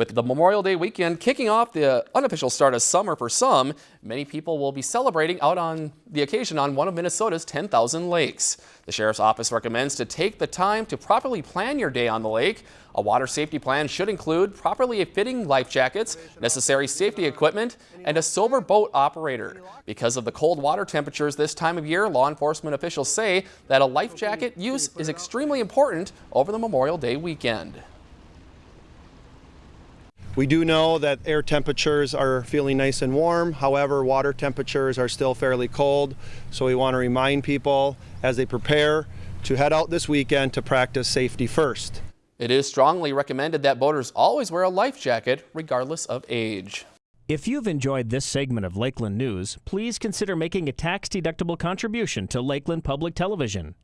With the Memorial Day weekend kicking off the unofficial start of summer for some, many people will be celebrating out on the occasion on one of Minnesota's 10,000 lakes. The Sheriff's Office recommends to take the time to properly plan your day on the lake. A water safety plan should include properly fitting life jackets, necessary safety equipment, and a sober boat operator. Because of the cold water temperatures this time of year, law enforcement officials say that a life jacket use is extremely important over the Memorial Day weekend. We do know that air temperatures are feeling nice and warm. However, water temperatures are still fairly cold. So we want to remind people as they prepare to head out this weekend to practice safety first. It is strongly recommended that boaters always wear a life jacket regardless of age. If you've enjoyed this segment of Lakeland News, please consider making a tax-deductible contribution to Lakeland Public Television.